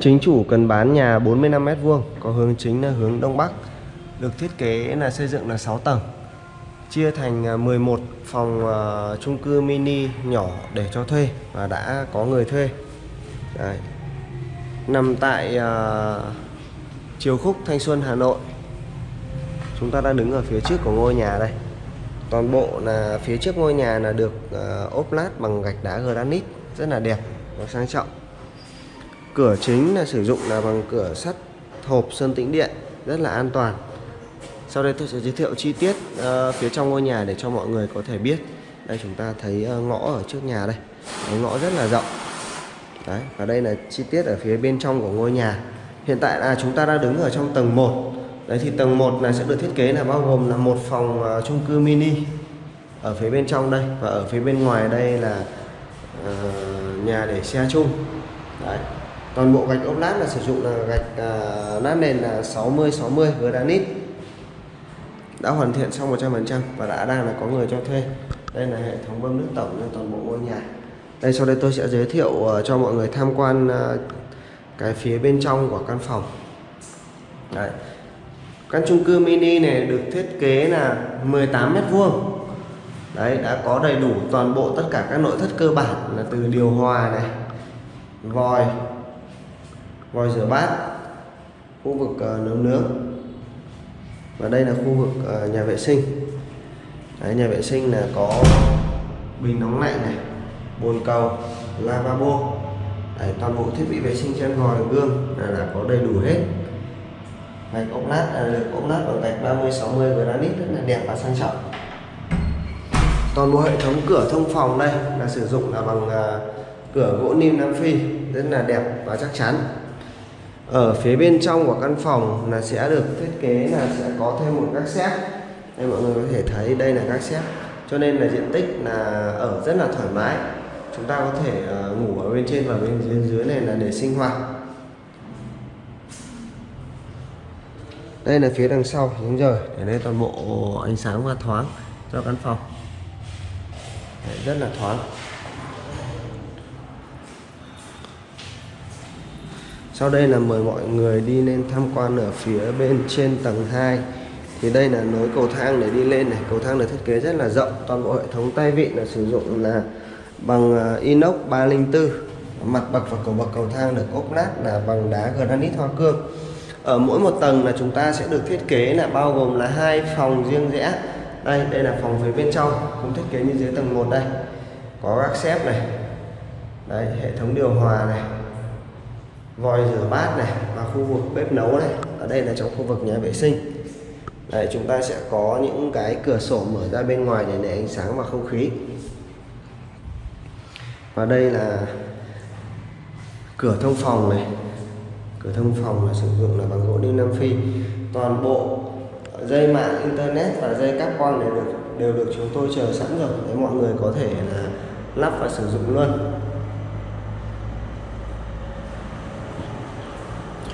Chính chủ cần bán nhà 45m2, có hướng chính là hướng đông bắc. Được thiết kế là xây dựng là 6 tầng. Chia thành à, 11 phòng uh, chung cư mini nhỏ để cho thuê và đã có người thuê. Đấy. Nằm tại uh, Triều Khúc Thanh Xuân Hà Nội. Chúng ta đang đứng ở phía trước của ngôi nhà đây. Toàn bộ là phía trước ngôi nhà là được uh, ốp lát bằng gạch đá granite rất là đẹp và sang trọng cửa chính là sử dụng là bằng cửa sắt hộp sơn tĩnh điện rất là an toàn. Sau đây tôi sẽ giới thiệu chi tiết uh, phía trong ngôi nhà để cho mọi người có thể biết. Đây chúng ta thấy uh, ngõ ở trước nhà đây. Đấy, ngõ rất là rộng. Đấy và đây là chi tiết ở phía bên trong của ngôi nhà. Hiện tại là chúng ta đang đứng ở trong tầng 1 đấy thì tầng 1 là sẽ được thiết kế là bao gồm là một phòng uh, chung cư mini ở phía bên trong đây. Và ở phía bên ngoài đây là uh, nhà để xe chung. Đấy toàn bộ gạch ốp lát là sử dụng là gạch à, lát nền là 60 60 granite. Đã hoàn thiện xong 100% và đã đang là có người cho thuê. Đây là hệ thống bơm nước tổng cho toàn bộ ngôi nhà. Đây sau đây tôi sẽ giới thiệu uh, cho mọi người tham quan uh, cái phía bên trong của căn phòng. Đấy. căn chung cư mini này được thiết kế là 18 mét vuông. Đấy đã có đầy đủ toàn bộ tất cả các nội thất cơ bản là từ điều hòa này vòi vòi rửa bát khu vực ờ, nấu nướng. Và đây là khu vực ờ, nhà vệ sinh. Đấy, nhà vệ sinh là có bình nóng lạnh này bồn cầu lavabo. Đấy, toàn bộ thiết bị vệ sinh trên vòi gương là, là có đầy đủ hết. Gạch ốp lát là được ốp lát bằng gạch 30 60 granite rất là đẹp và sang trọng. Toàn bộ hệ thống cửa thông phòng đây là sử dụng là bằng uh, cửa gỗ nim Nam Phi rất là đẹp và chắc chắn ở phía bên trong của căn phòng là sẽ được thiết kế là sẽ có thêm một các xếp đây mọi người có thể thấy đây là các xếp cho nên là diện tích là ở rất là thoải mái. Chúng ta có thể ờ, ngủ ở bên trên và bên dưới, dưới này là để sinh hoạt. Đây là phía đằng sau đúng rồi. Để đây toàn bộ ánh sáng và thoáng cho căn phòng. Đấy, rất là thoáng. Sau đây là mời mọi người đi lên tham quan ở phía bên trên tầng 2 Thì đây là nối cầu thang để đi lên này. Cầu thang được thiết kế rất là rộng Toàn bộ hệ thống tay vịn là sử dụng là bằng à, inox 304 Mặt bậc và cầu bậc cầu thang được ốp lát là bằng đá granite hoa cương. Ở mỗi một tầng là chúng ta sẽ được thiết kế là bao gồm là hai phòng riêng rẽ. Đây, đây là phòng phía bên trong Cũng thiết kế như dưới tầng 1 đây. Có các xếp này. Đây, hệ thống điều hòa này vòi rửa bát này và khu vực bếp nấu này. Ở đây là trong khu vực nhà vệ sinh. Đấy, chúng ta sẽ có những cái cửa sổ mở ra bên ngoài để lấy ánh sáng và không khí. Và đây là cửa thông phòng này. Cửa thông phòng là sử dụng là bằng gỗ đinh Nam Phi. Toàn bộ dây mạng internet và dây cáp quang đều được đều được chúng tôi chờ sẵn rồi. Để mọi người có thể là lắp và sử dụng luôn.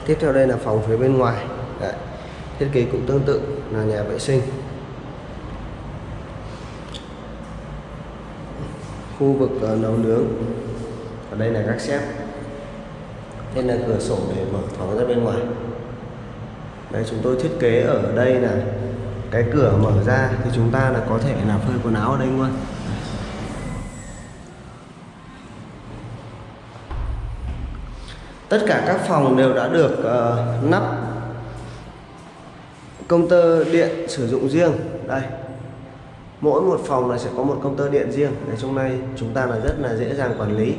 Tiếp theo đây là phòng phía bên ngoài. Đấy. thiết kế cũng tương tự là nhà vệ sinh. Khu vực uh, nấu nướng. Ở đây là các xếp. Đây là cửa sổ để mở thoáng ra bên ngoài. Đây chúng tôi thiết kế ở đây là cái cửa mở ra thì chúng ta là có thể là phơi quần áo ở đây luôn. Tất cả các phòng đều đã được uh, nắp. Công tơ điện sử dụng riêng. Đây. Mỗi một phòng là sẽ có một công tơ điện riêng. Để trong này chúng ta là rất là dễ dàng quản lý.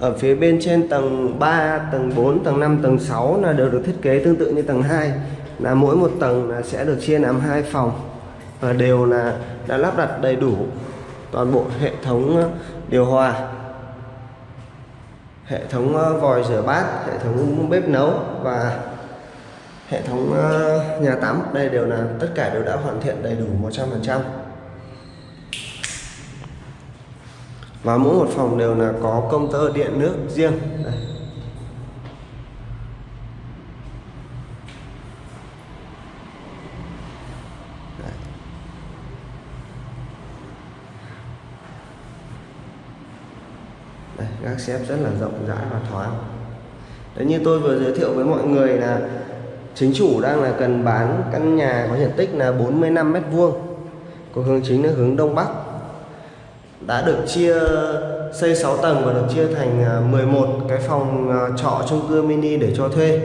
Ở phía bên trên tầng 3, tầng 4, tầng 5, tầng 6 là đều được thiết kế tương tự như tầng 2 là mỗi một tầng là sẽ được chia làm hai phòng và đều là đã lắp đặt đầy đủ toàn bộ hệ thống ờ, điều hòa hệ thống ờ, vòi rửa bát, hệ thống bếp nấu và hệ thống ờ, nhà tắm. Đây đều là, tất cả đều đã hoàn thiện đầy đủ 100% và mỗi một phòng đều là có công tơ điện nước riêng. Đây. Gác xếp rất là rộng rãi và thoáng. Đấy như tôi vừa giới thiệu với mọi người là chính chủ đang là cần bán căn nhà có diện tích là 45 mét vuông. Có hướng chính là hướng đông bắc. Đã được chia xây 6 tầng và được chia thành à, 11 cái phòng à, trọ chung cư mini để cho thuê.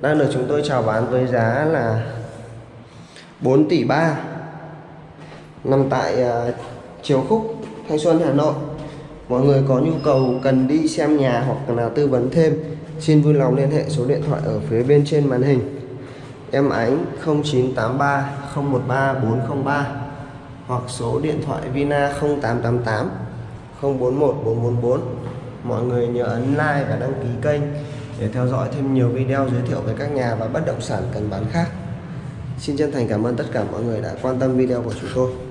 Đang được chúng tôi chào bán với giá là 4 tỷ 3 nằm tại à, Triều Khúc Thanh Xuân Hà Nội mọi người có nhu cầu cần đi xem nhà hoặc là tư vấn thêm, xin vui lòng liên hệ số điện thoại ở phía bên trên màn hình. Em ánh 0983 013 403 hoặc số điện thoại Vina 0888 041 444 mọi người nhớ ấn like và đăng ký kênh để theo dõi thêm nhiều video giới thiệu về các nhà và bất động sản cần bán khác. Xin chân thành cảm ơn tất cả mọi người đã quan tâm video của chúng tôi.